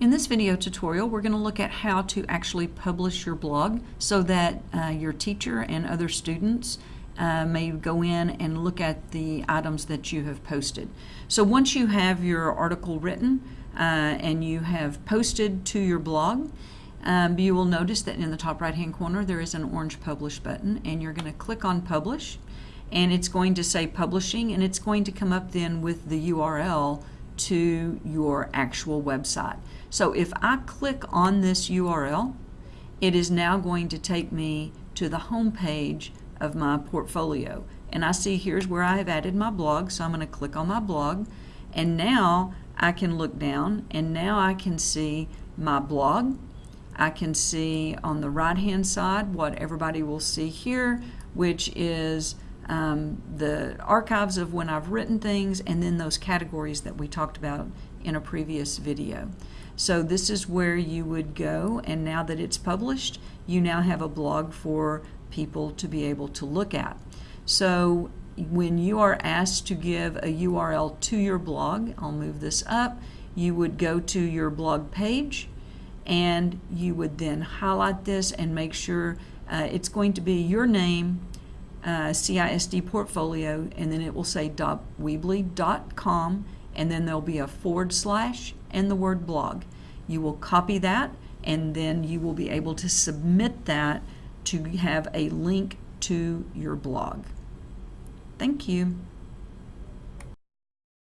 In this video tutorial, we're going to look at how to actually publish your blog so that uh, your teacher and other students uh, may go in and look at the items that you have posted. So once you have your article written uh, and you have posted to your blog, um, you will notice that in the top right hand corner there is an orange publish button and you're going to click on publish and it's going to say publishing and it's going to come up then with the URL to your actual website. So if I click on this URL, it is now going to take me to the home page of my portfolio. And I see here's where I have added my blog, so I'm going to click on my blog. And now I can look down and now I can see my blog. I can see on the right hand side what everybody will see here, which is um, the archives of when I've written things and then those categories that we talked about in a previous video. So this is where you would go and now that it's published you now have a blog for people to be able to look at. So when you are asked to give a URL to your blog, I'll move this up, you would go to your blog page and you would then highlight this and make sure uh, it's going to be your name, uh, CISD portfolio, and then it will say .weebly.com and then there'll be a forward slash and the word blog. You will copy that and then you will be able to submit that to have a link to your blog. Thank you.